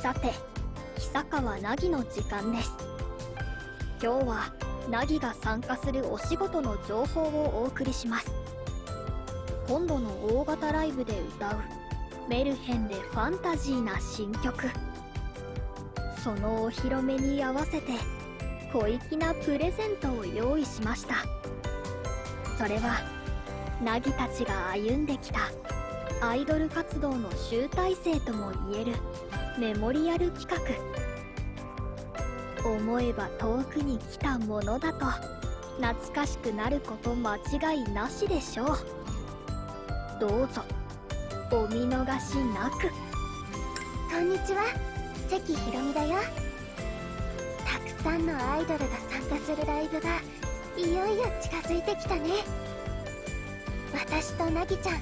さて久川凪の時間です。今日は凪が参加するお仕事の情報をお送りします。今度の大型ライブで歌うメルヘンでファンタジーな新曲。そのお披露目に合わせて小粋なプレゼントを用意しました。それは凪たちが歩んできたアイドル活動の集大成ともいえるメモリアル企画。思えば遠くに来たものだと懐かしくなること間違いなしでしょう。どうぞお見逃しなく。こんにちは。関ひろみだよ。たくさんのアイドルが参加するライブがいよいよ近づいてきたね。私となぎちゃん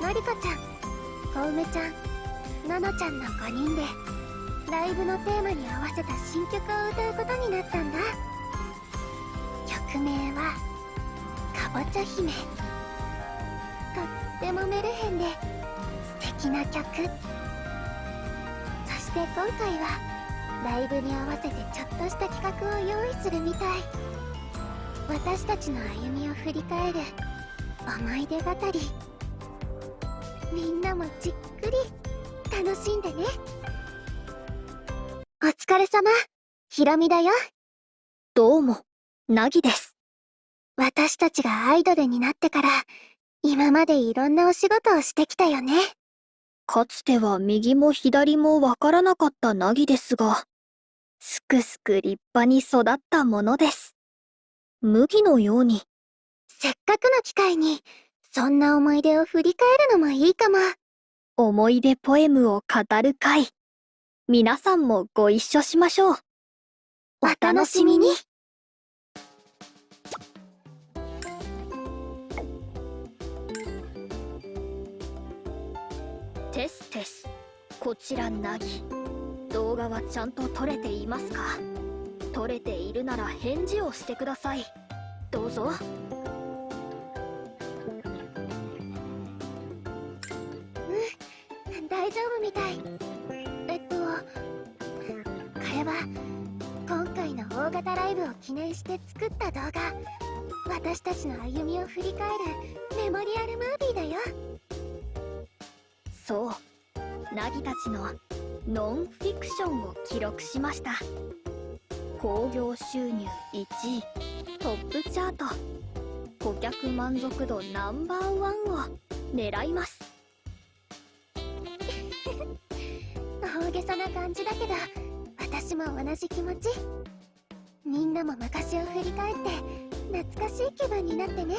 のりこちゃんこうめちゃんののちゃんの5人でライブのテーマに合わせた新曲を歌うことになったんだ。曲名は「かぼちゃ姫」とってもメルヘンで素敵な曲。そして今回はライブに合わせてちょっとした企画を用意するみたい。私たちの歩みを振り返る思い出語り。みんなもじっくり。楽しんでね。お疲れ様。ひろみだよ。どうも。凪です。私たちがアイドルになってから今までいろんなお仕事をしてきたよね。かつては右も左もわからなかった凪ですがすくすく立派に育ったものです。麦のように。せっかくの機会にそんな思い出を振り返るのもいいかも思い出ポエムを語る会。皆さんもご一緒しましょう。お楽しみに。テステス。こちらナギ動画はちゃんと撮れていますか？撮れているなら返事をしてください。どうぞ。して作った動画。私たちの歩みを振り返るメモリアルムービーだよ。そう。ナギたちのノンフィクションを記録しました。興行収入1位。トップチャート。顧客満足度ナンバーワンを狙います。大げさな感じだけど私も同じ気持ち。なも昔を振り返って懐かしい気分になってね。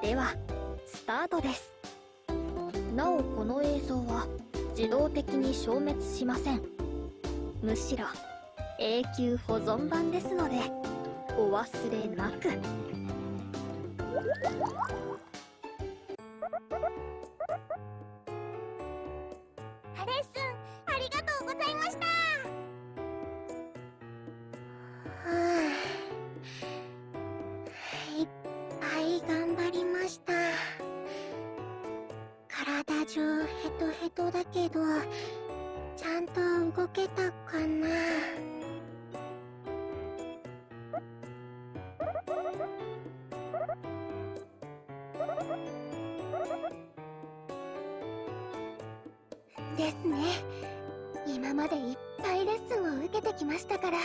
ではスタートです。なおこの映像は自動的に消滅しません。むしろ永久保存版ですのでお忘れなく。レッスンありがとうございました。体中ヘトヘトだけどちゃんと動けたかな？ですね。今までいっぱいレッスンを受けてきましたから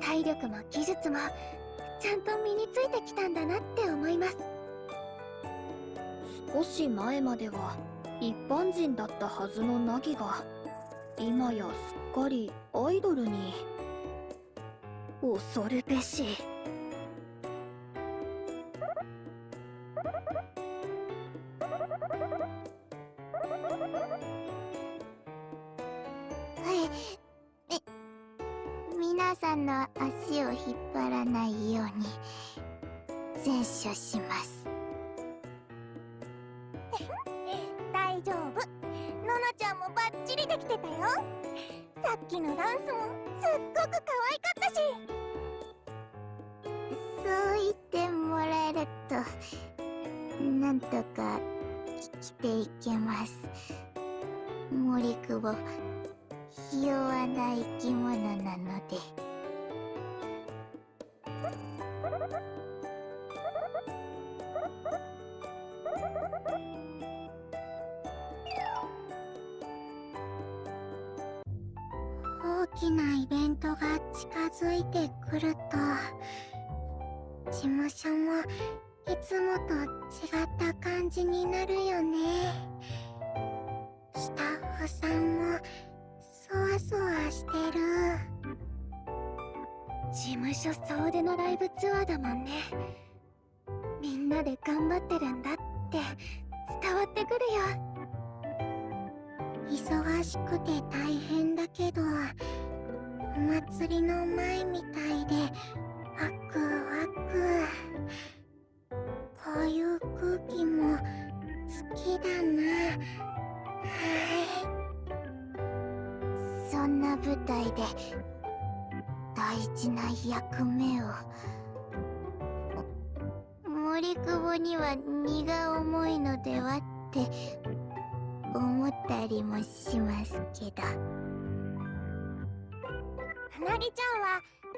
体力も技術もちゃんと身についてきたんだなって思います。少し前までは一般人だったはずの凪が今やすっかりアイドルに。恐るべし。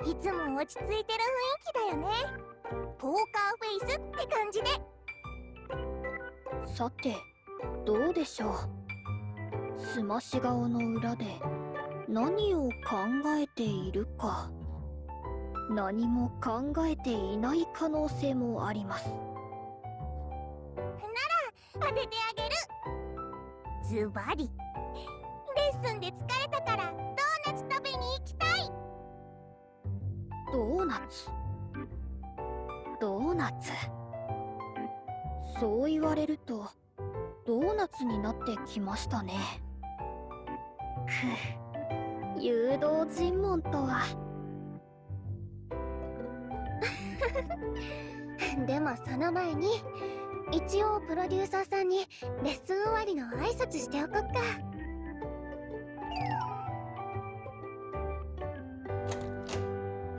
いつも落ち着いてる雰囲気だよね。ポーカーフェイスって感じでさてどうでしょう。すまし顔の裏で何を考えているか。何も考えていない可能性もあります。なら当ててあげる。ズバリ。レッスンで疲れたからーナツ。ドーナツ？そう言われるとドーナツになってきましたね。ふ誘導尋問とは。でもその前に一応プロデューサーさんにレッスン終わりの挨拶しておこっか。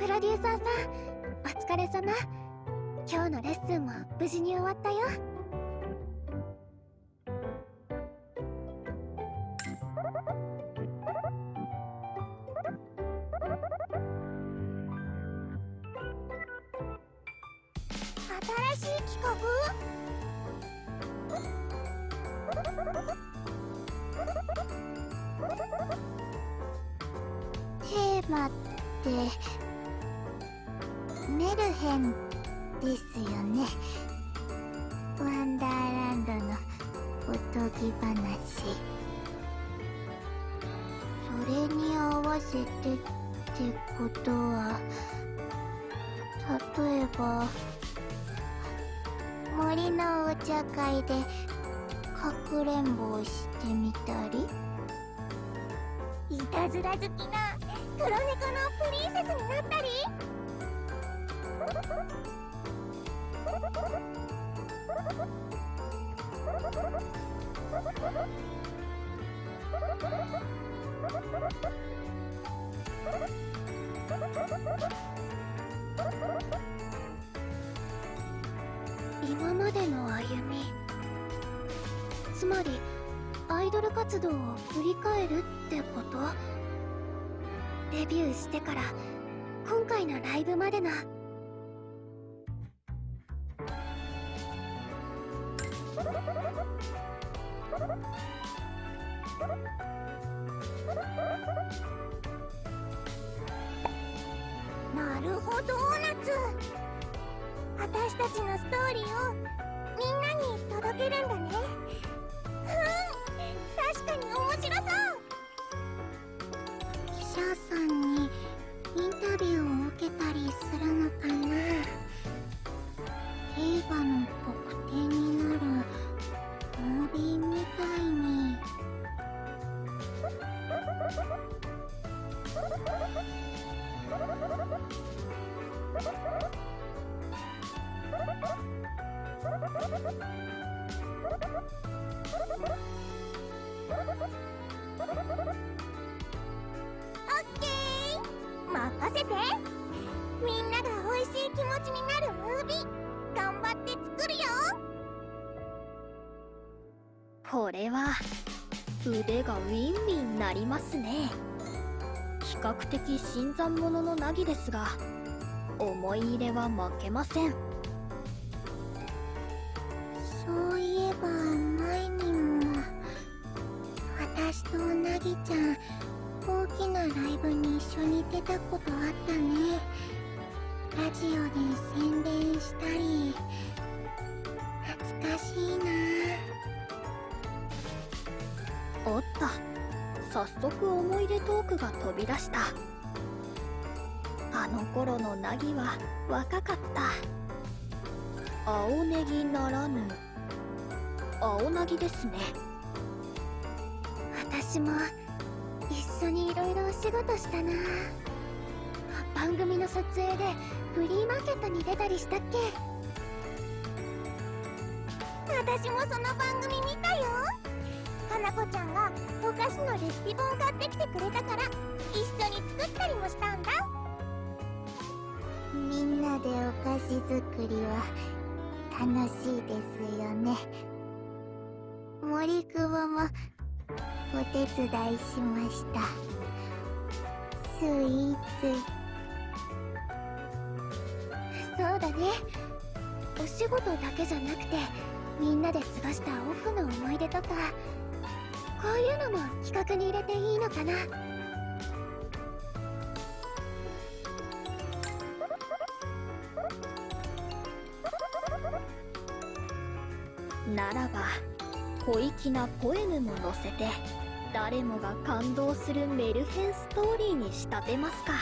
プロデューサーさんお疲れ様。今日のレッスンも無事に終わったよ。新しい企画？テーマってメルヘンですよね。ワンダーランドのおとぎ話。それに合わせてってことは例えば森のお茶会でかくれんぼをしてみたり。いたずら好きな黒猫のプリンセスになったり。今までの歩みつまりアイドル活動を振り返るってこと？デビューしてから今回のライブまでの新参者の凪ですが思い入れは負けません。あの頃の凪は若かった。青ネギならぬ。青凪ですね。私も一緒にいろいろお仕事したな。番組の撮影でフリーマーケットに出たりしたっけ。私もその番組見たよ。花子ちゃんがお菓子のレシピ本買ってきてくれたから一緒に作ったりもしたんだ。みんなでお菓子作りは楽しいですよね。森久保もお手伝いしました。スイーツ。そうだね。お仕事だけじゃなくてみんなで過ごしたオフの思い出とかこういうのも企画に入れていいのかな？ならば小粋なポエムも載せて誰もが感動するメルヘンストーリーに仕立てますか。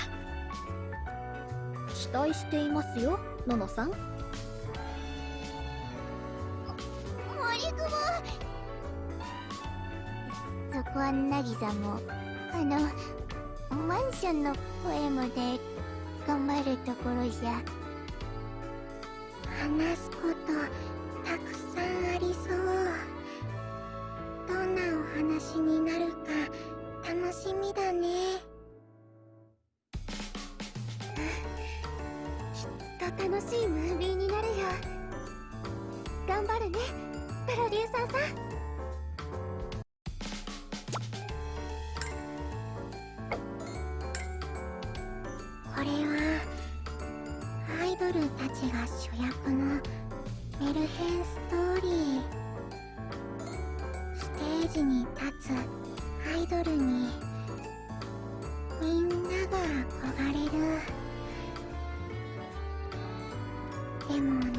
期待していますよののさん。そこはなぎさもあのマンションのポエムで頑張るところじゃ話すことたくさんありそう。どんなお話になるか楽しみだね。きっと楽しいムービーになるよ。頑張るねプロデューサーさん。が主役のメルヘンストーリー。ステージに立つアイドルにみんなが憧れる。でも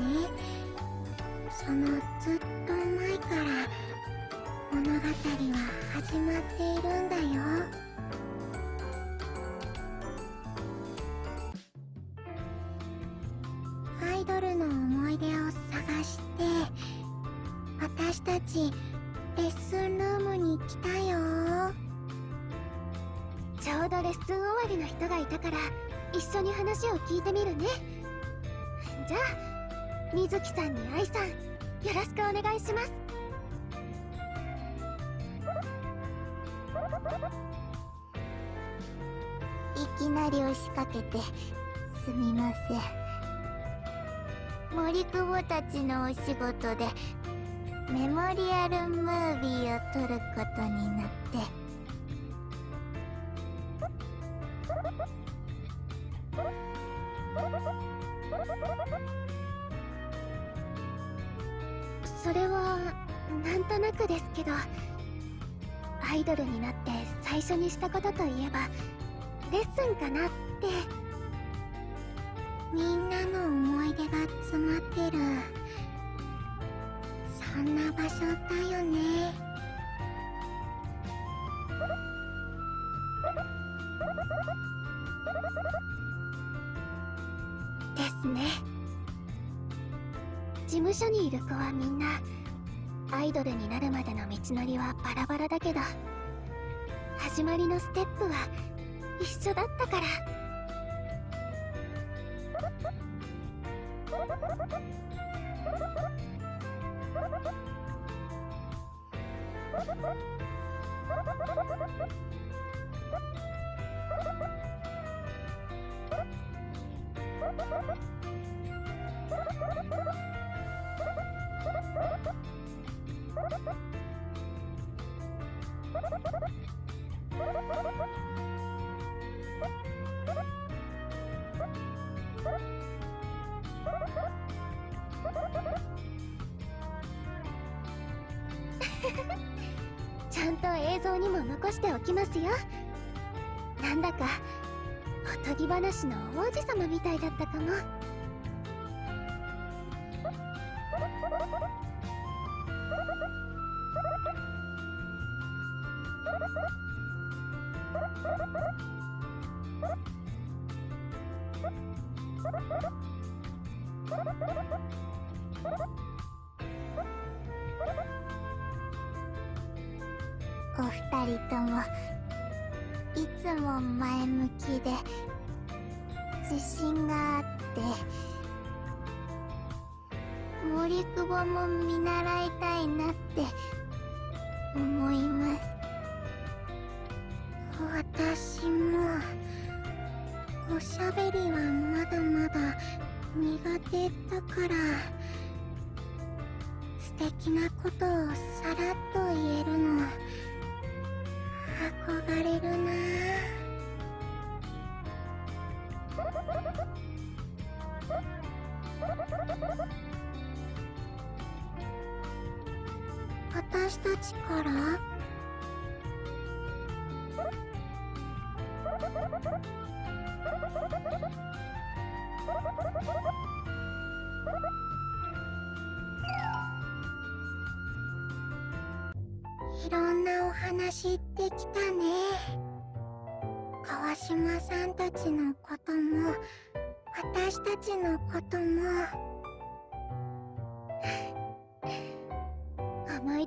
りの人がいたから一緒に話を聞いてみるね。じゃあ水木さんに愛さんよろしくお願いします。いきなり押しかけてすみません。森久保たちのお仕事でメモリアルムービーを撮ることになって。どアイドルになって最初にしたことといえばレッスンかなってみんなの思い出が詰まってる。そんな場所だよね。ですね。事務所にいる子はみんなアイドルになるまでの道のりはバラバラだけど始まりのステップは一緒だったから。像にも残しておきますよ。なんだかおとぎ話の王子様みたいだったかも。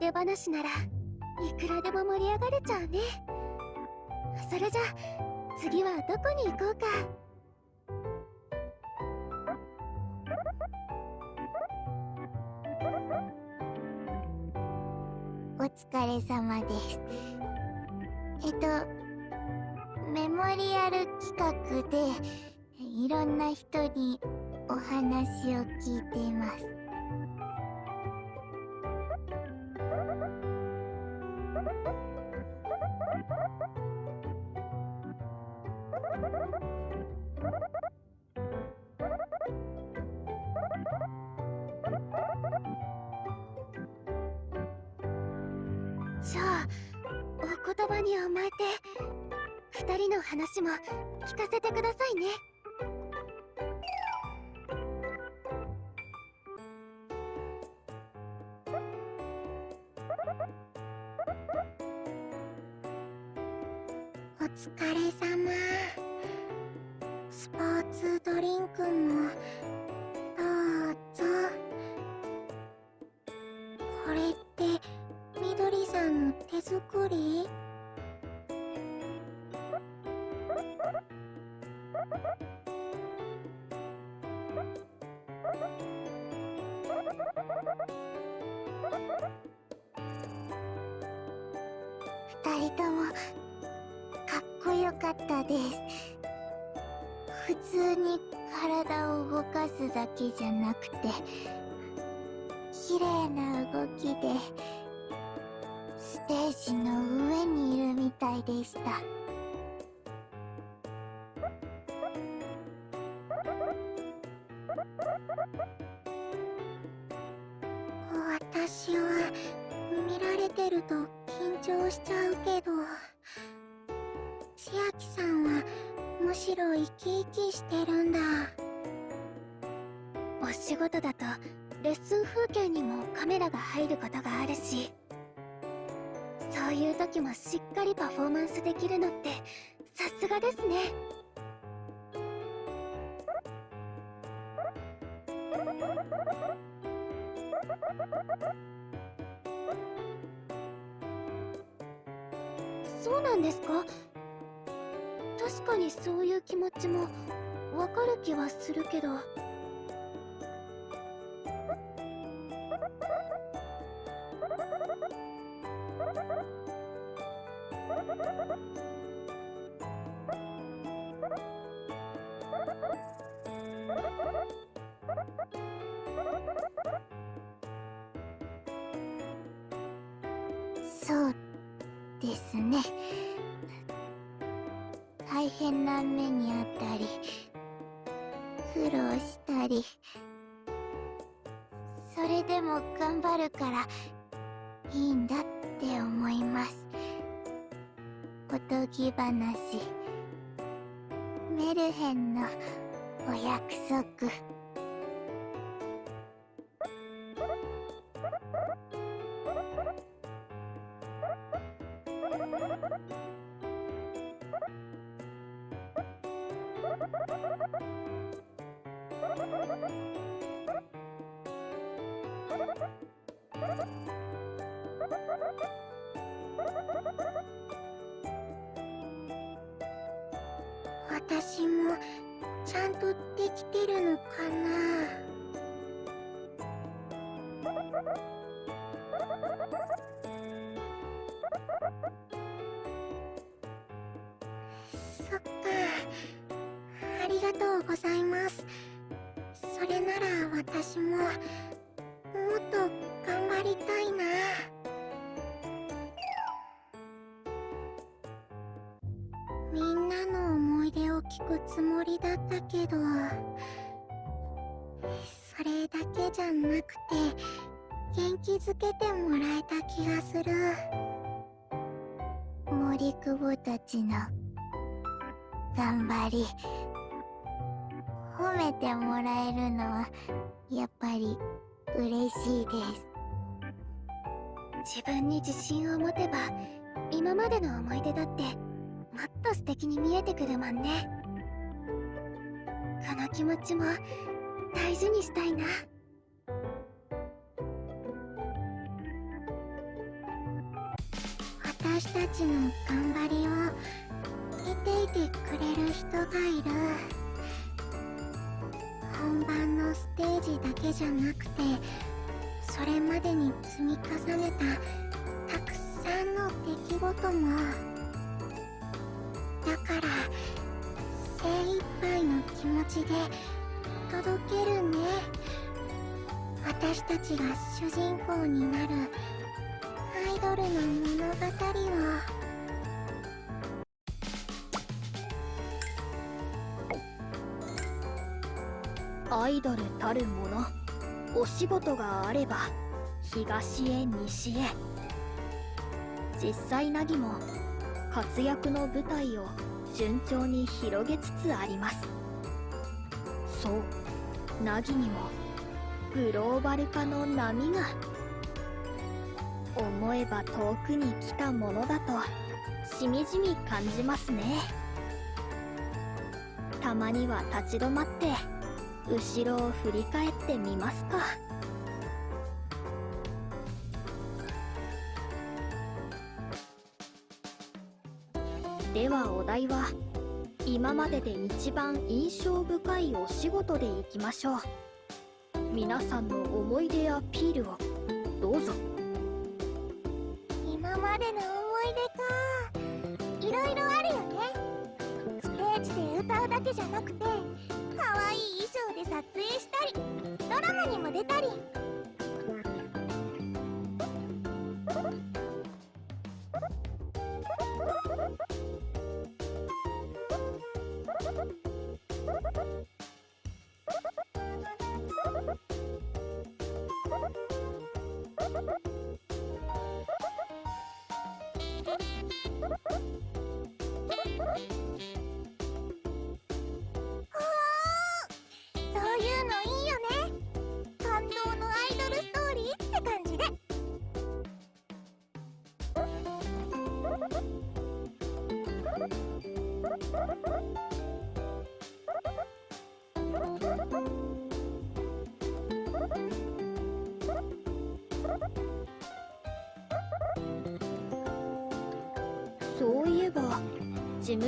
出話ならいくらでも盛り上がれちゃうね。それじゃ次はどこに行こうか。お疲れ様です。えっとメモリアル企画でいろんな人にお話を聞いています。聞かせちゃうけど千秋さんはむしろ生き生きしてるんだ。お仕事だとレッスン風景にもカメラが入ることがあるしそういう時もしっかりパフォーマンスできるのってさすがですね。ですか？確かにそういう気持ちもわかる気はするけど。私ももっと頑張りたいな。みんなの思い出を聞くつもりだったけどそれだけじゃなくて元気づけてもらえた気がする。森久保たちの頑張り褒めてもらえるのはやっぱり嬉しいです。自分に自信を持てば今までの思い出だってもっと素敵に見えてくるもんね。この気持ちも大事にしたいな。私たちの頑張りを見ていてくれる人がいる。本番のステージだけじゃなくてそれまでに積み重ねたたくさんの出来事もだから精一杯の気持ちで届けるね。私たちが主人公になるアイドルの物語を。アイドルたるもの。お仕事があれば東へ西へ。実際ナギも活躍の舞台を順調に広げつつあります。そうナギにもグローバル化の波が。思えば遠くに来たものだとしみじみ感じますね。たまには立ち止まって後ろを振り返ってみますか。ではお題は今までで一番印象深いお仕事でいきましょう。皆さんの思い出アピールをどうぞ。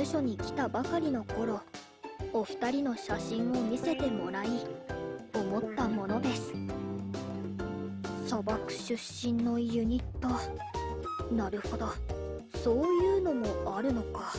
務所に来たばかりの頃お二人の写真を見せてもらい思ったものです。砂漠出身のユニット。なるほど。そういうのもあるのか。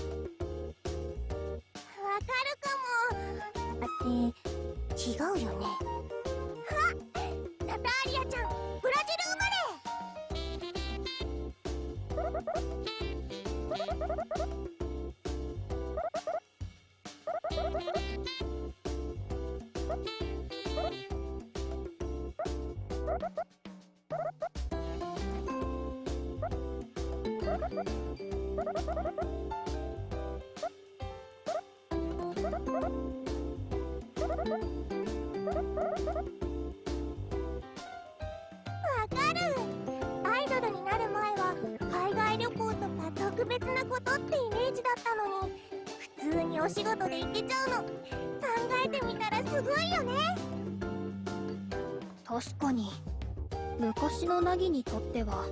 特別なことってイメージだったのに普通にお仕事で行けちゃうの。考えてみたらすごいよね。確かに。昔の凪にとっては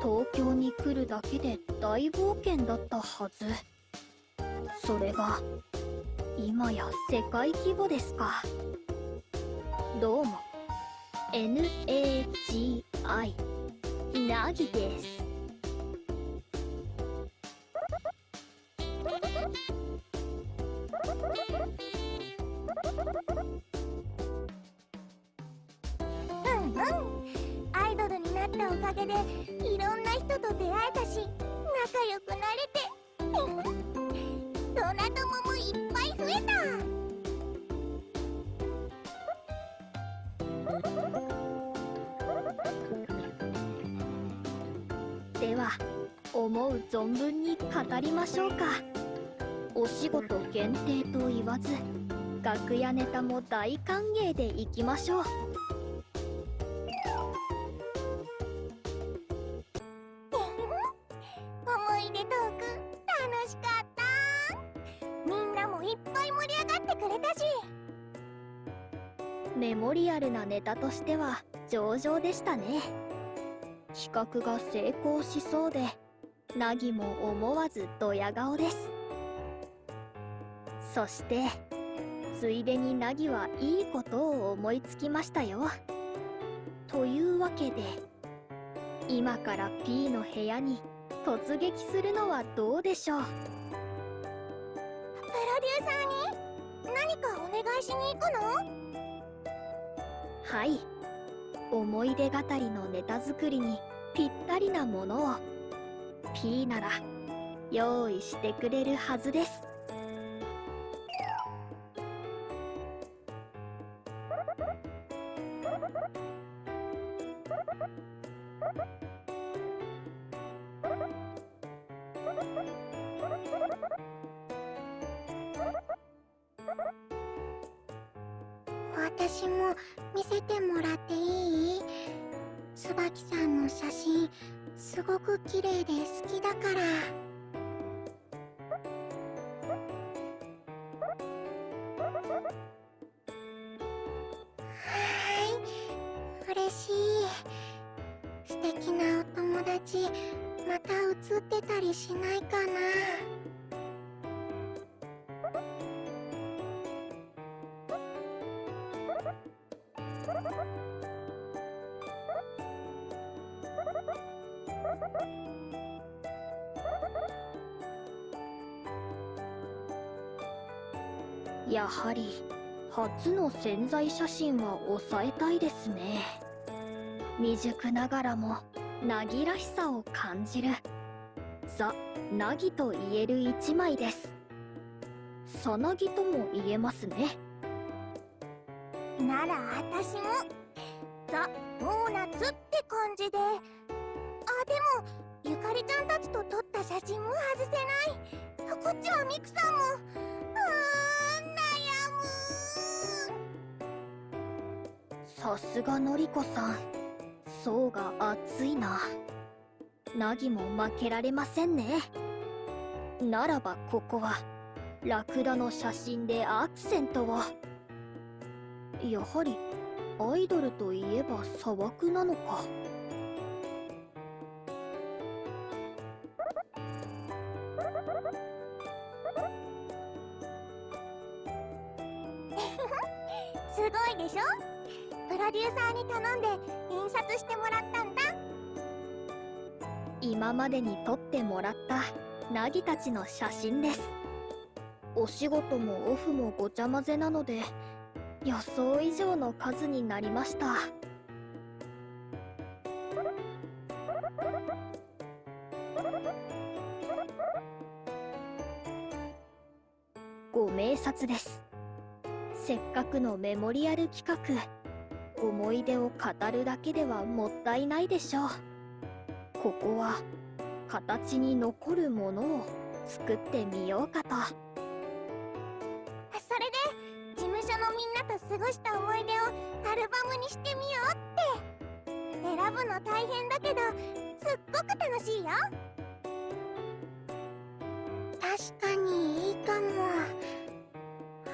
東京に来るだけで大冒険だったはず。それが今や世界規模ですか。どうも NAGI ナギです。ず楽屋ネタも大歓迎でいきましょう。思い出トーク楽しかった。みんなもいっぱい盛り上がってくれたし。メモリアルなネタとしては上々でしたね。企画が成功しそうでナギも思わずドヤ顔ですそしてついでにナギはいいことを思いつきましたよ。というわけで今から P の部屋に突撃するのはどうでしょう？プロデューサーに？何かお願いしに行くの？はい。思い出語りのネタ作りにぴったりなものを。P なら用意してくれるはずです潜在写真は抑えたいですね。未熟ながらもナギらしさを感じる。ザ・ナギと言える一枚です。さなぎとも言えますね。なら私もザ・ドーナツって感じで。あでもゆかりちゃんたちと撮った写真も外せない。こっちはミクさんもさすがのりこさん。層が厚いな。ナギも負けられませんね。ならばここはラクダの写真でアクセントを。やはりアイドルといえば砂漠なのか。すごいでしょ？ロデューサーに頼んで印刷してもらったんだ。今までに撮ってもらったナギたちの写真です。お仕事もオフもごちゃ混ぜなので予想以上の数になりました。ご明察です。せっかくのメモリアル企画。思い出を語るだけではもったいないでしょう。ここは形に残るものを作ってみようかと。それで事務所のみんなと過ごした思い出をアルバムにしてみようって。選ぶの大変だけどすっごく楽しいよ。確かにいいかも。あ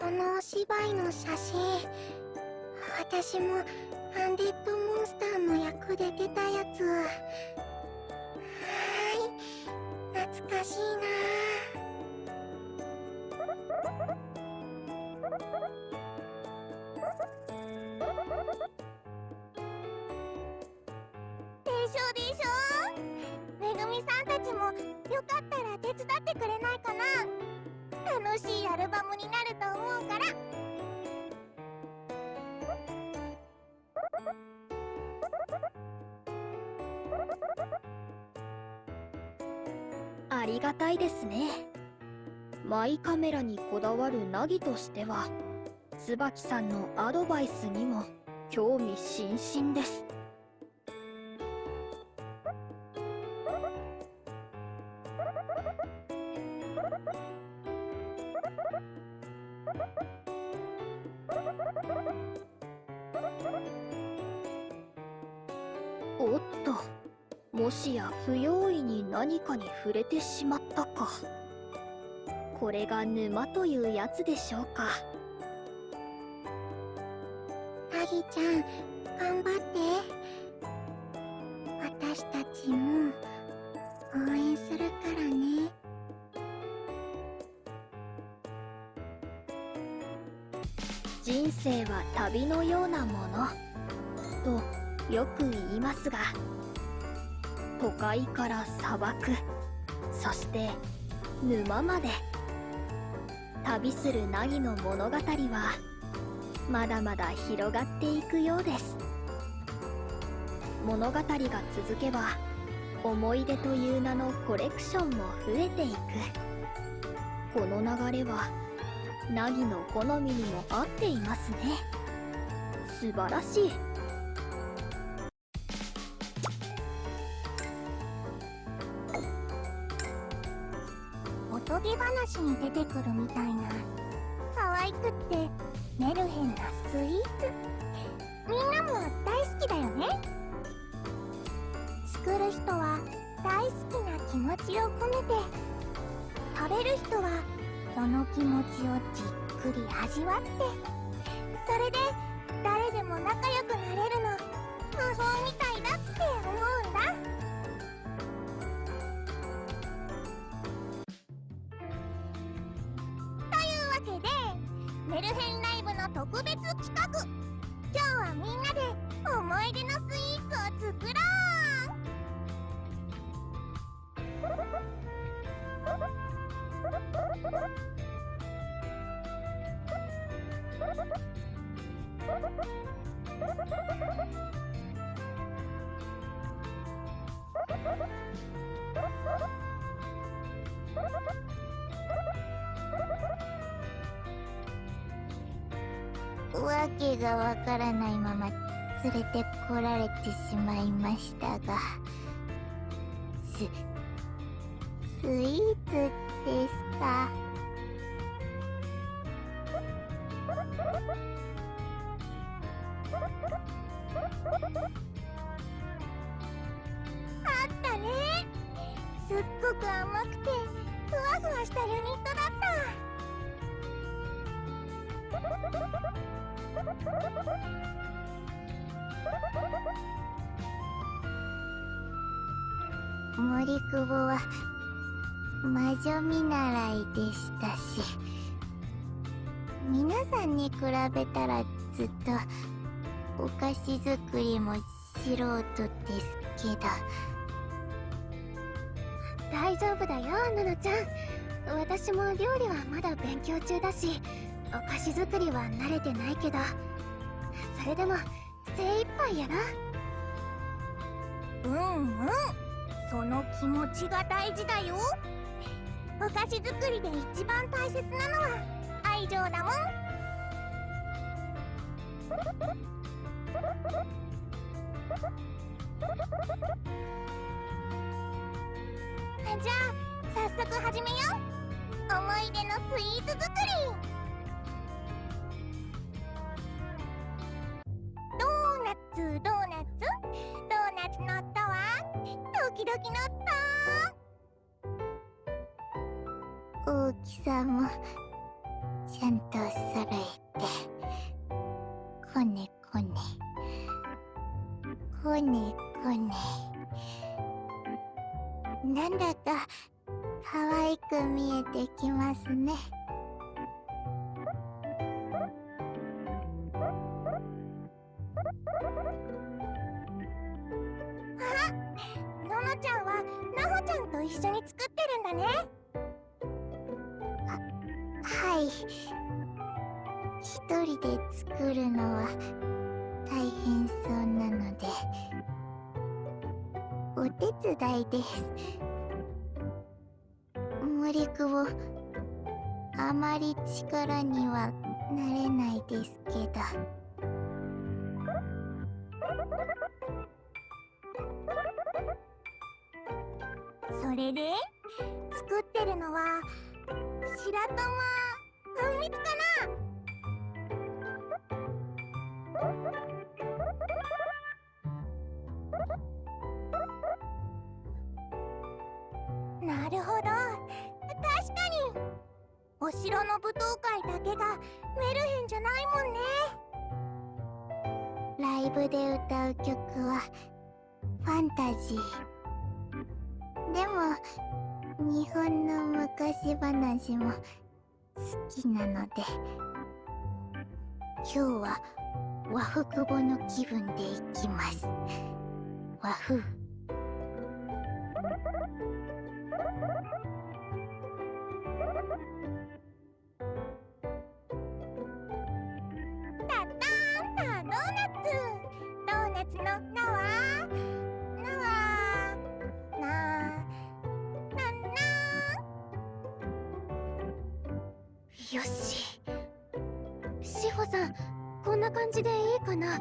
このお芝居の写真。私もアンディッドモンスターの役で出たやつは。ーい。懐かしいな。でしょでしょ。めぐみさんたちもよかったら手伝ってくれないかな。楽しいアルバムになると思うから。ありがたいですね。マイカメラにこだわるナギとしては椿さんのアドバイスにも興味津々です。おっと。もしや不用意に何かに触れてしまったか。これが沼というやつでしょうか。アギちゃん頑張って。私たちも応援するからね。人生は旅のようなもの。とよく言いますが都会から砂漠そして沼まで旅する凪の物語はまだまだ広がっていくようです。物語が続けば思い出という名のコレクションも増えていく。この流れは凪の好みにも合っていますね。素晴らしい。ぎ話に出てくるみたいな。可愛くってメルヘンなスイーツ。みんなも大好きだよね。作る人は大好きな気持ちを込めて。食べる人はその気持ちをじっくり味わって。それで誰でも仲良くわけがわからないまま連れてこられてしまいましたがすスイーツですか子作りは慣れてないけどそれでも精一杯やな。うんうんその気持ちが大事だよ。お菓子作りで一番大切なのは愛情だもん。じゃあ早速始めよう。思い出のスイーツ作時々の音大きさもちゃんと揃えて。こねこねこねこねなんだか可愛く見えてきますね。一緒に作ってるんだね。はい。一人で作るのは大変そうなので。お手伝いです。森久保あまり力にはなれないですけど。れで作ってるのは白玉。あんみつかな。なるほど。確かに。お城の舞踏会だけがメルヘンじゃないもんね。ライブで歌う曲はファンタジー。でも日本の昔話も好きなので今日は和服語の気分でいきます。和風。じでいいかな。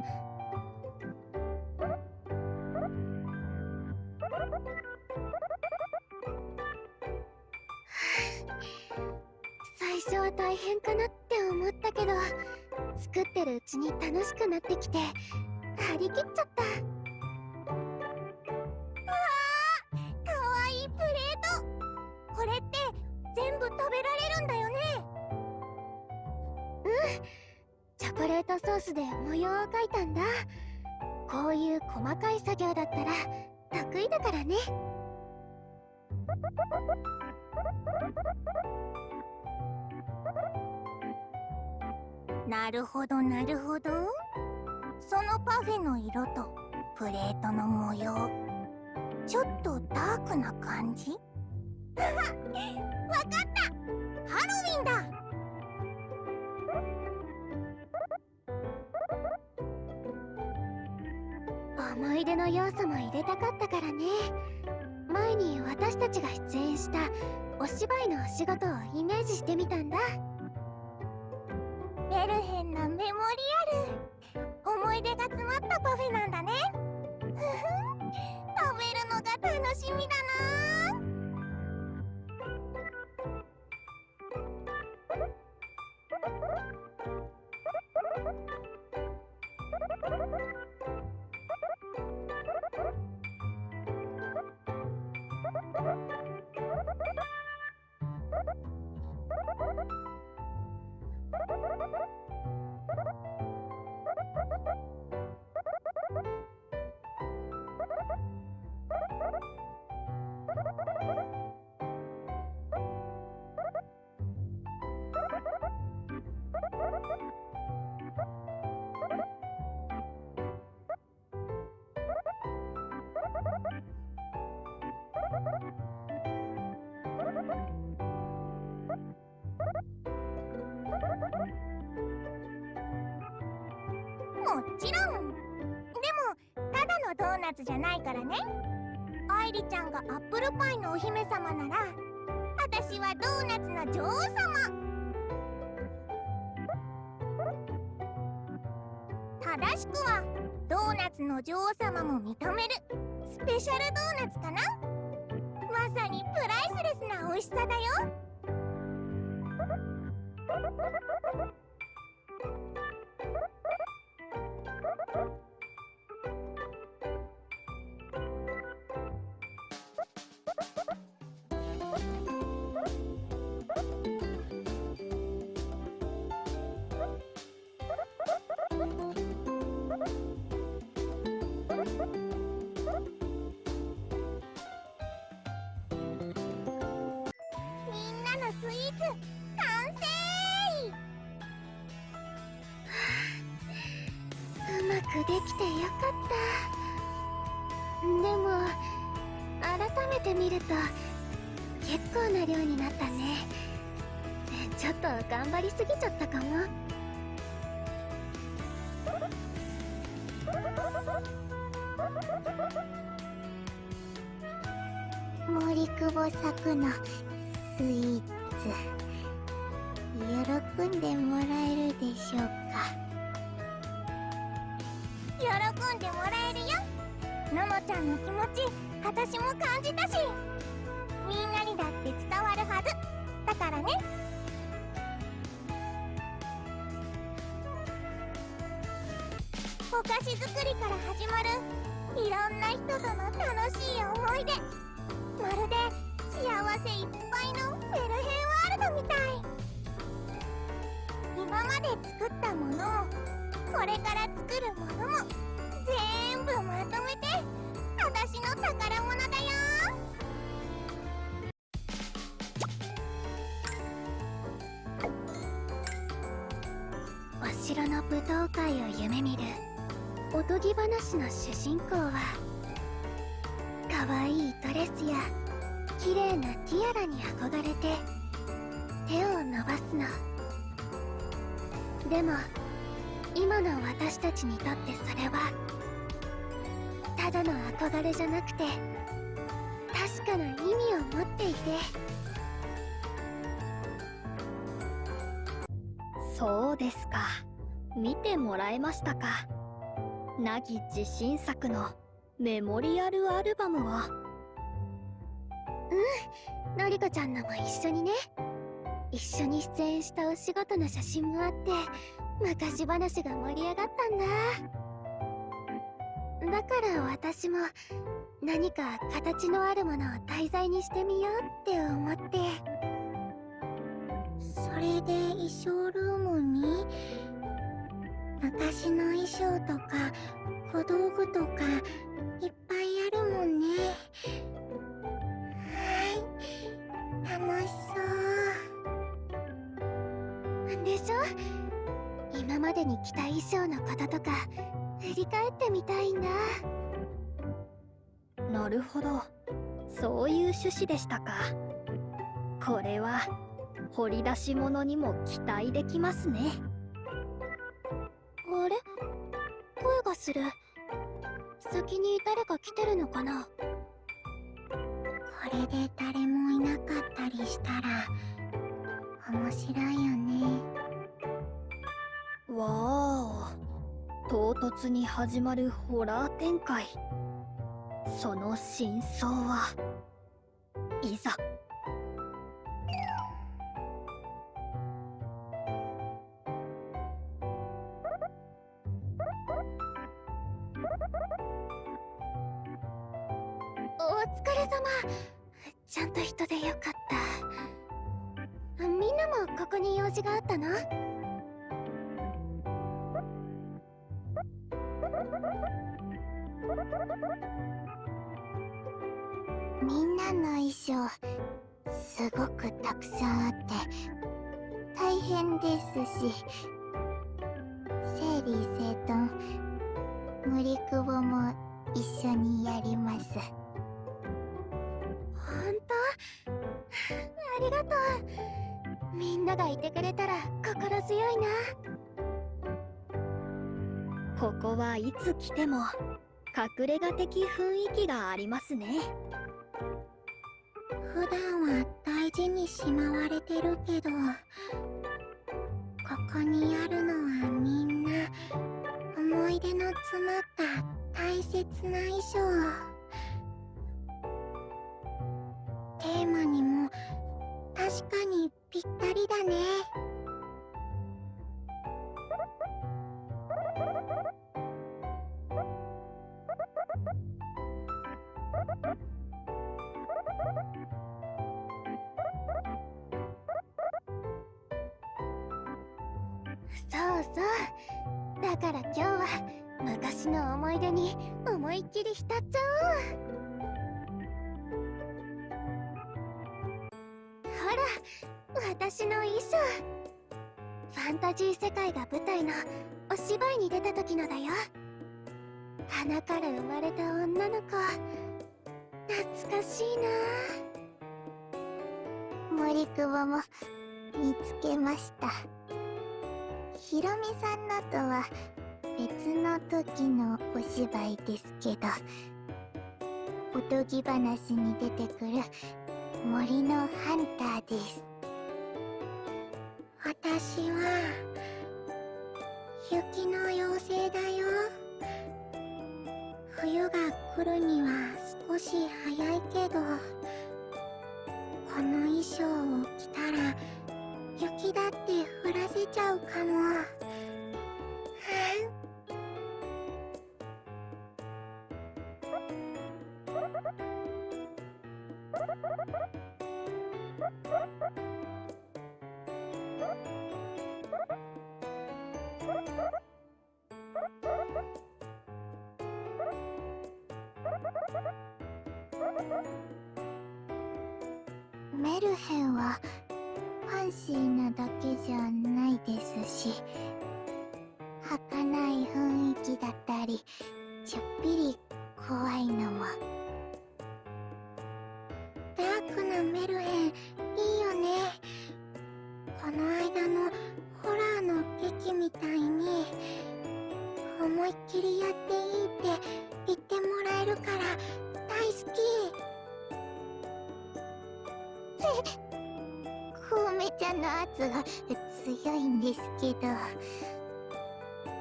最初は大変かなって思ったけど作ってるうちに楽しくなってきて張り切っちゃった。レートソースで模様を描いたんだ。こういう細かい作業だったら得意だからね。なるほどなるほど。そのパフェの色とプレートの模様。ちょっとダークな感じ？わかった！ハロウィンだ！の要素も入れたかったからね。前に私たちが出演したお芝居のお仕事をイメージしてみたんだ。メルヘンなメモリアル。思い出が詰まったパフェなんだね。ふふん。食べるのが楽しみだな。じゃないからね。愛梨ちゃんがアップルパイのお姫様なら私はドーナツの女王様。正しくはドーナツの女王様も認めるスペシャルドーナツかな。ままさにプライスレスな美味しさだよ。舞踏会を夢見るおとぎ話の主人公は可愛いドレスや綺麗なティアラに憧れて手を伸ばすのでも今の私たちにとってそれはただの憧れじゃなくて確かな意味を持っていてそうですか見てもらえましたか？ナギ自信作のメモリアルアルバムを。うんのりこちゃんのも一緒にね。一緒に出演したお仕事の写真もあって昔話が盛り上がったんだ。だから私も何か形のあるものを題材にしてみようって思って。それで衣装ルームに昔の衣装とか小道具とかいっぱいあるもんね。はい。楽しそう。でしょ？今までに着た衣装のこととか振り返ってみたいんだなるほど。そういう趣旨でしたか。これは掘り出し物にも期待できますね。あれ？声がする。先に誰か来てるのかな？これで誰もいなかったりしたら面白いよね。わあ唐突に始まるホラー展開。その真相はいざ様。ちゃんと人でよかった。みんなもここに用事があったの？みんなの衣装すごくたくさんあって大変ですし。整理整頓森久保も一緒にやります。ながいてくれたら心強いな。ここはいつ来ても隠れ家的雰囲気がありますね。普段は大事にしまわれてるけどここにあるのはみんな思い出の詰まった大切な衣装。テーマにも確かにぴったりだね。そうそう。だから今日は昔の思い出に思いっきり浸っちゃおう。ほら私の衣装。ファンタジー世界が舞台のお芝居に出た時のだよ。花から生まれた女の子。懐かしいな。森久保も見つけました。ひろみさんのとは別の時のお芝居ですけど。おとぎ話に出てくる森のハンターです。私は雪の妖精だよ冬が来るには少し早いけどこの衣装を着たら雪だって降らせちゃうかも。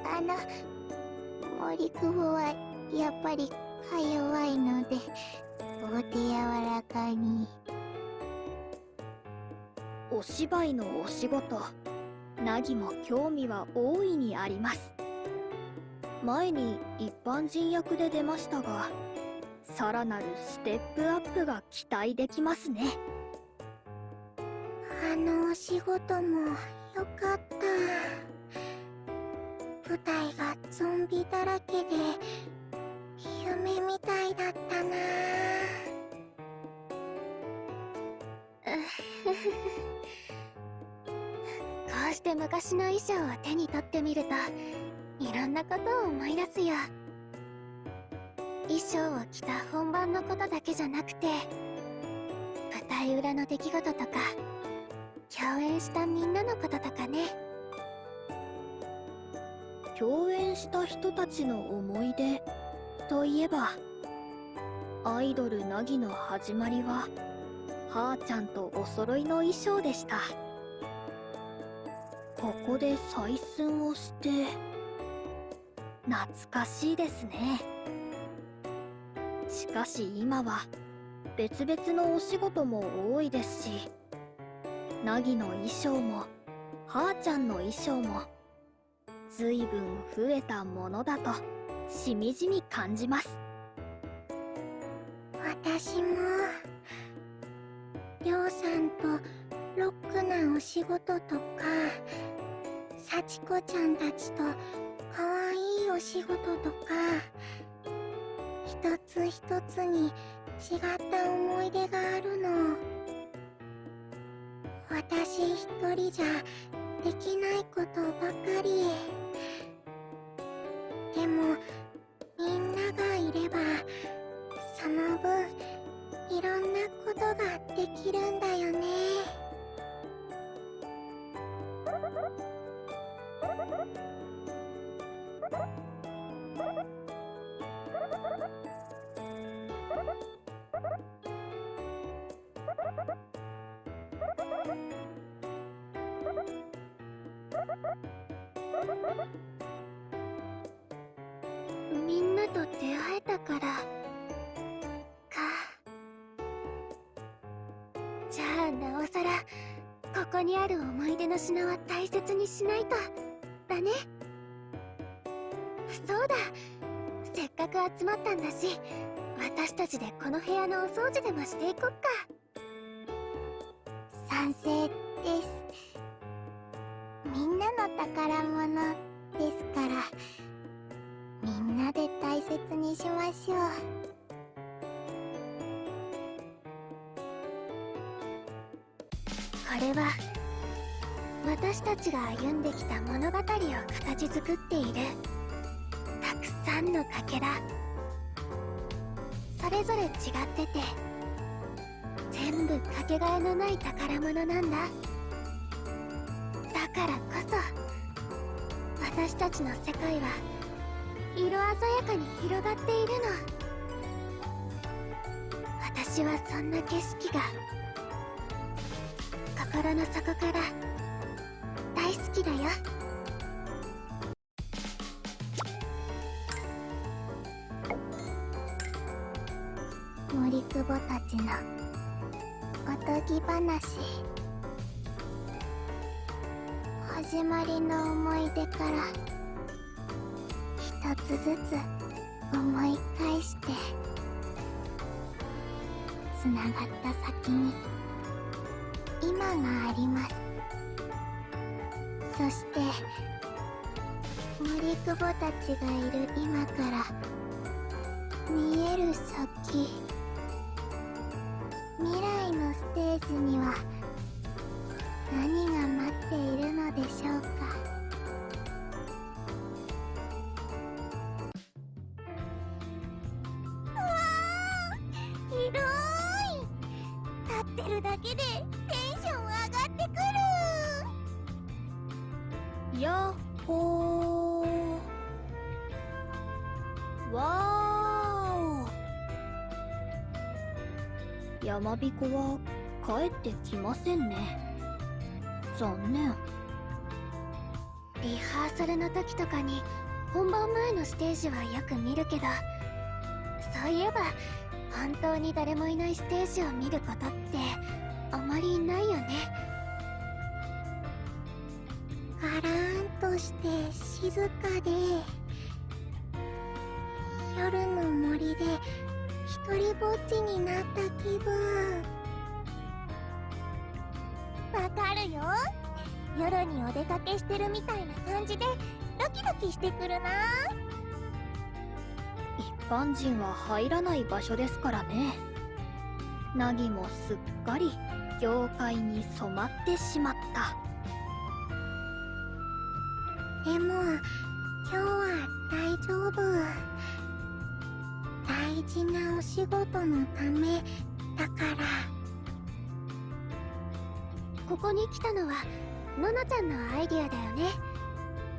あの森久保はやっぱりか弱いのでお手柔らかに。お芝居のお仕事。ナギも興味は大いにあります。前に一般人役で出ましたがさらなるステップアップが期待できますね。あのお仕事もよかった舞台がゾンビだらけで夢みたいだったな こうして昔の衣装を手に取ってみるといろんなことを思い出すよ。衣装を着た本番のことだけじゃなくて舞台裏の出来事とか共演したみんなのこととかね。共演した人たちの思い出。といえばアイドルナギの始まりははーちゃんとお揃いの衣装でした。ここで採寸をして懐かしいですね。しかし今は別々のお仕事も多いですしナギの衣装もはーちゃんの衣装もずいぶん増えたものだとしみじみ感じます。私もりょうさんとロックなお仕事とか幸子ちゃんたちとかわいいお仕事とか一つ一つに違った思い出があるの。私一人じゃできないことばかり。でもみんながいればその分いろんなことができるんだよね。みんなと出会えたから。か。じゃあなおさらここにある思い出の品は大切にしないとだね。そうだ。せっかく集まったんだし私たちでこの部屋のお掃除でもしていこっか。賛成です。みんなの宝物ですから。んなで大切にしましょう。これは私たちが歩んできた物語を形作っているたくさんのかけら。それぞれ違ってて全部かけがえのない宝物なんだ。だからこそ私たちの世界は色鮮やかに広がっているの。私はそんな景色が心の底から大好きだよ。森久保たちのおとぎ話。始まりの思い出からずつ思い返してつながった先に今があります。そして森久保たちがいる今から見える先未来のステージには何が待っているのでしょうか。ーお山彦は帰ってきませんね。残念。リハーサルの時とかに本番前のステージはよく見るけどそういえば本当に誰もいないステージを見ることってあまりないよね。ガラーンとして静かで夜の森で一人ぼっちになった気分。わかるよ。夜にお出かけしてるみたいな感じでドキドキしてくるな。一般人は入らない場所ですからね。ナギもすっかり業界に染まってしまった。でも今日は大丈夫大事なお仕事のためだから。ここに来たのはののちゃんのアイディアだよね。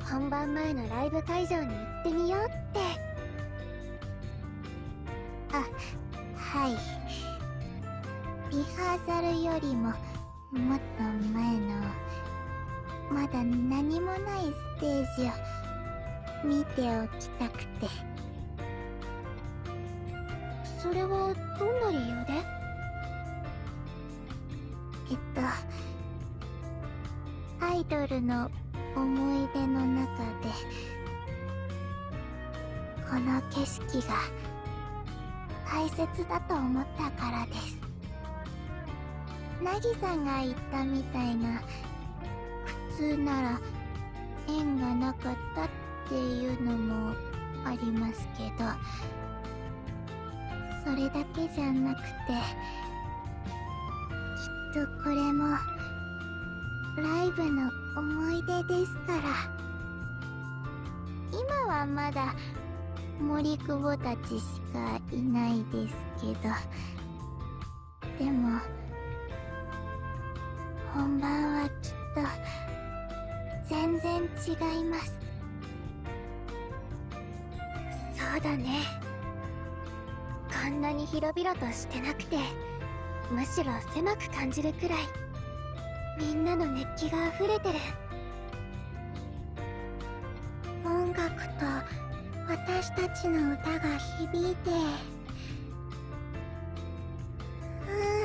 本番前のライブ会場に行ってみようって。あはい。リハーサルよりももっと前のまだ何もないステージを見ておきたくて。それはどんな理由で？えっとアイドルの思い出の中でこの景色が大切だと思ったからです。ナギさんが言ったみたいな普通なら縁がなかったっていうのもありますけどそれだけじゃなくてきっとこれもライブの思い出ですから。今はまだ森久保たちしかいないですけど。でも本番はきっと全然違います。そうだね。こんなに広々としてなくてむしろ狭く感じるくらいみんなの熱気が溢れてる。音楽と私たちの歌が響いてふう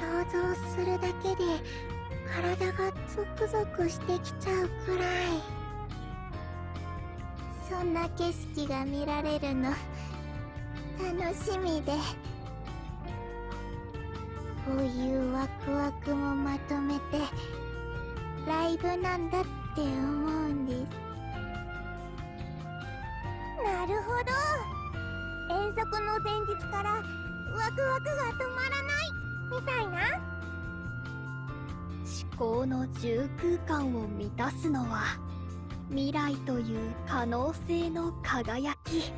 想像するだけで体がゾクゾクしてきちゃうくらい。そんな景色が見られるの。楽しみで。こういうワクワクもまとめてライブなんだって思うんです。なるほど。遠足の前日からワクワクが止まらない。みたいな。思考の重空間を満たすのは未来という可能性の輝き。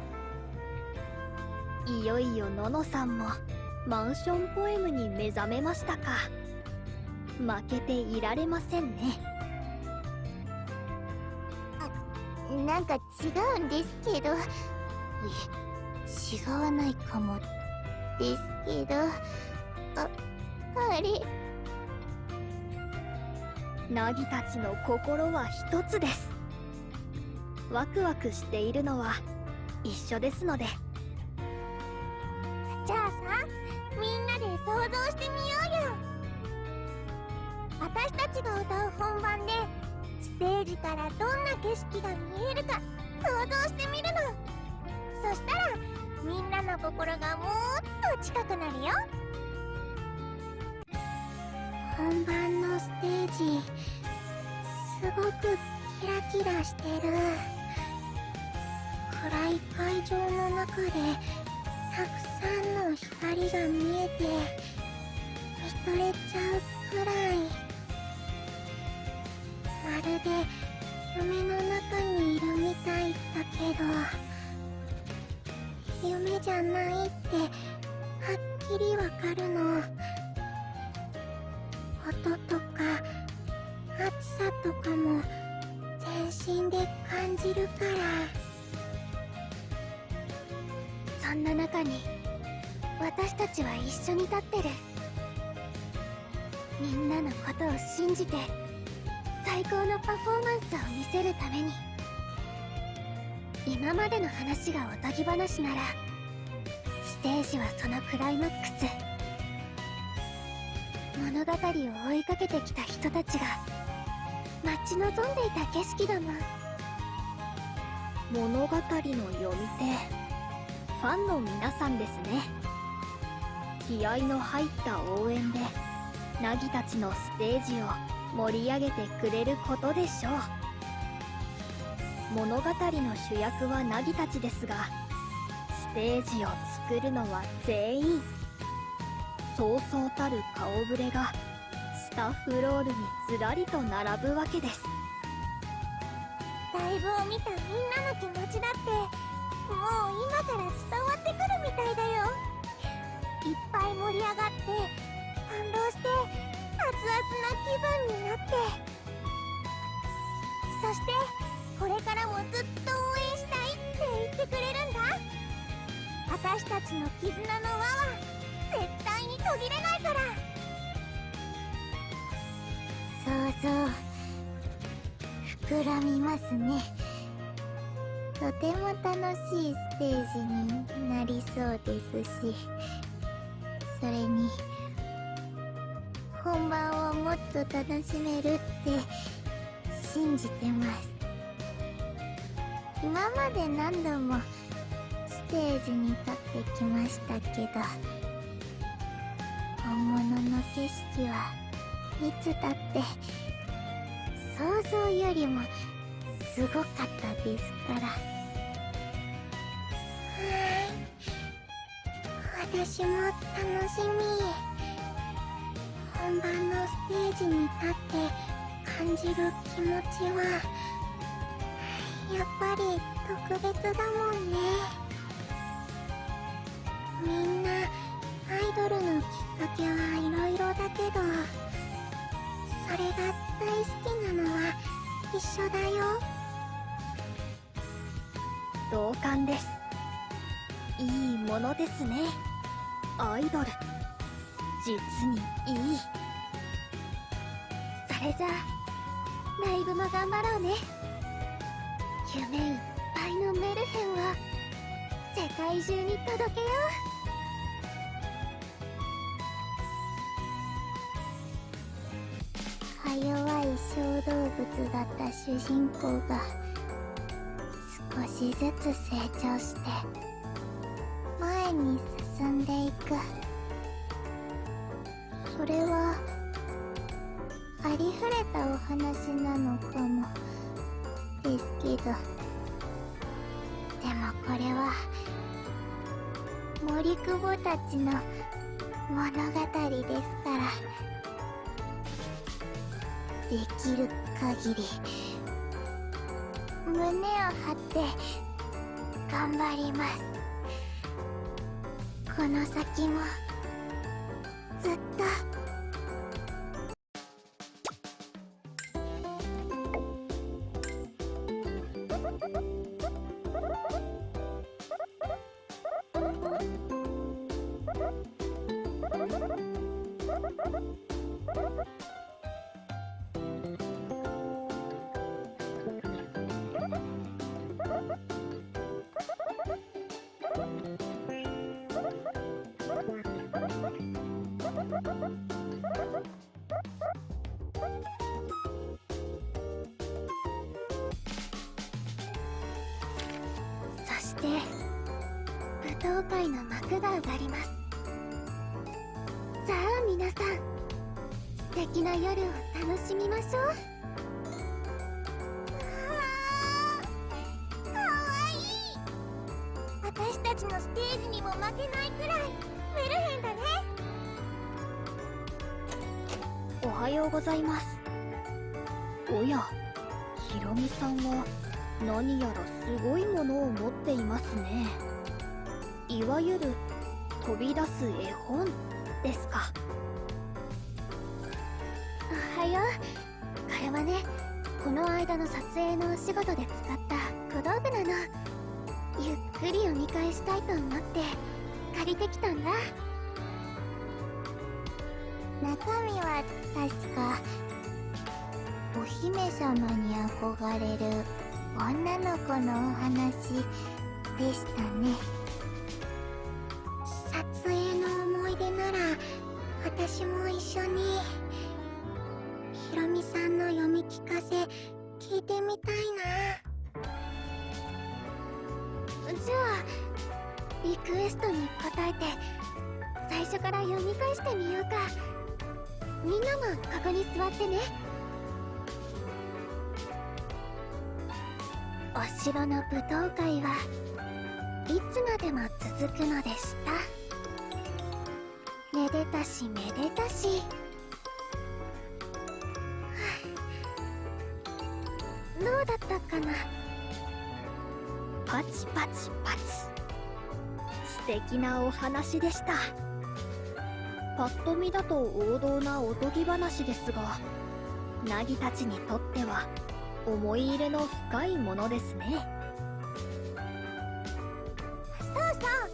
いよいよののさんもマンションポエムに目覚めましたか。負けていられませんね。なんか違うんですけど。いえ違わないかもですけど。ああれ。ナギたちの心は一つです。ワクワクしているのは一緒ですので想像してみようよ。私たちが歌う本番でステージからどんな景色が見えるか想像してみるの。そしたらみんなの心がもっと近くなるよ。本番のステージすごくキラキラしてる。暗い会場の中でそれちゃう。での話がおとぎ話ならステージはそのクライマックス。物語を追いかけてきた人たちが待ち望んでいた景色だもん。物語の読み手ファンの皆さんですね。気合の入った応援でナギたちのステージを盛り上げてくれることでしょう。物語の主役はナギたちですがステージを作るのは全員そうそうたる顔ぶれがスタッフロールにずらりと並ぶわけです。ライブを見たみんなの気持ちだってもう今から伝わってくるみたいだよ。いっぱい盛り上がって感動して熱々な気分になって。そしてこれからもずっと応援したいって言ってくれるんだ。私たちの絆の輪は絶対に途切れないから。そうそう。膨らみますね。とても楽しいステージになりそうですし。それに本番をもっと楽しめるって信じてます。今まで何度もステージに立ってきましたけど本物の景色はいつだって想像よりもすごかったですから。はい私も楽しみ。本番のステージに立って感じる気持ちはやっぱり特別だもんね。みんなアイドルのきっかけはいろいろだけどそれが大好きなのは一緒だよ。同感です。いいものですね。アイドル。実にいい。それじゃあライブも頑張ろうね。夢いっぱいのメルヘンを世界中に届けよう弱い小動物だった主人公が少しずつ成長して前に進んでいく。それはありふれたお話なのかも。ですけどでもこれは森久保たちの物語ですからできる限り胸を張って頑張ります。この先もずっとそして舞踏会の幕が上がります。な夜を楽しみましょう。かわいい。私たちのステージにも負けないくらいメルヘンだね。おはようございます。おやひろみさんは何やらすごいものを持っていますね。いわゆる飛び出す絵本ですか。の撮影のお仕事で使った小道具なの。ゆっくり読み返したいと思って借りてきたんだ。中身は確かお姫様に憧れる女の子のお話でしたね。クエストに応えて最初から読み返してみようか。みんなもここに座ってね。お城の舞踏会はいつまでも続くのでした。めでたしめでたし。どうだったかな。パチパチパチ。素敵なお話でした。パッと見だと王道なおとぎ話ですがナギたちにとっては思い入れの深いものですね。そうそう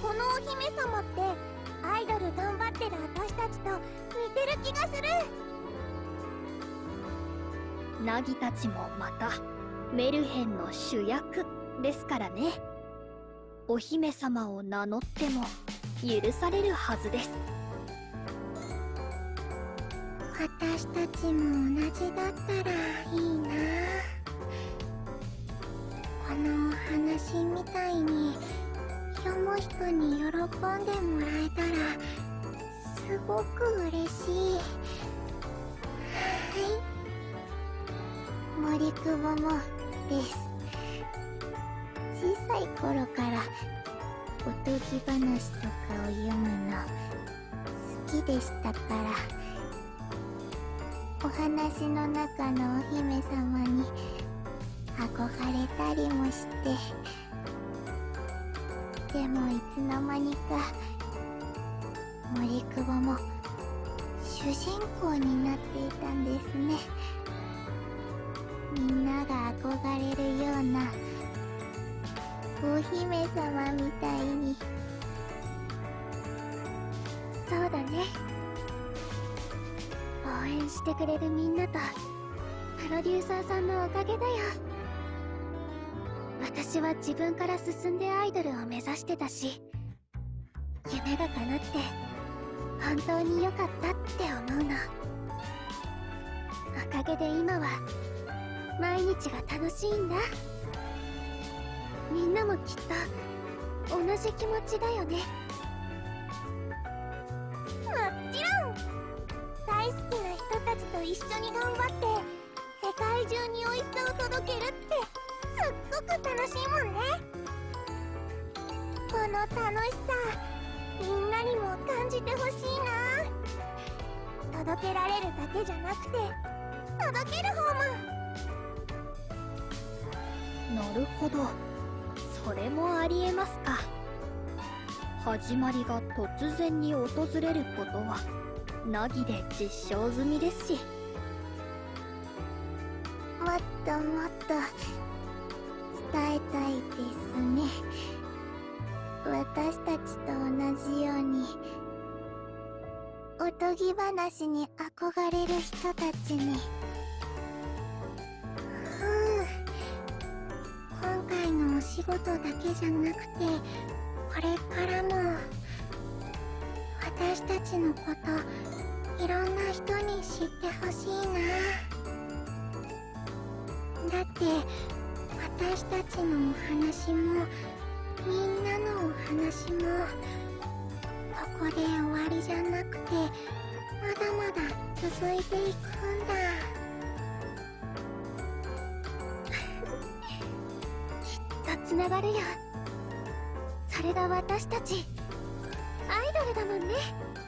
このお姫様ってアイドル頑張ってる私たちと似てる気がする。ナギたちもまたメルヘンの主役ですからねお姫様を名乗っても許されるはずです。私たちも同じだったらいいな。このお話みたいに読む人に喜んでもらえたらすごく嬉しい。はい。森久保もです。い頃からおとぎ話とかを読むの好きでしたからお話の中のお姫様に憧れたりもしてでもいつの間にか森久保も主人公になっていたんですね。みんなが憧れるようなお姫様みたいに。そうだね。応援してくれるみんなとプロデューサーさんのおかげだよ。私は自分から進んでアイドルを目指してたし夢が叶って本当に良かったって思うの。おかげで今は毎日が楽しいんだ。もきっと同じ気持ちだよね。もちろん。大好きな人たちと一緒に頑張って世界中に美味しさを届けるってすっごく楽しいもんね。この楽しさみんなにも感じてほしいな。届けられるだけじゃなくて届ける方も。なるほど。それもありえますか。始まりが突然に訪れることはナギで実証済みですし。もっともっと伝えたいですね。私たちと同じようにおとぎ話に憧れる人たちに。お仕事だけじゃなくてこれからも私たちのこといろんな人に知ってほしいな。だって私たちのお話もみんなのお話もここで終わりじゃなくてまだまだ続いていくんだ。つながるよ。それが私たちアイドルだもんね「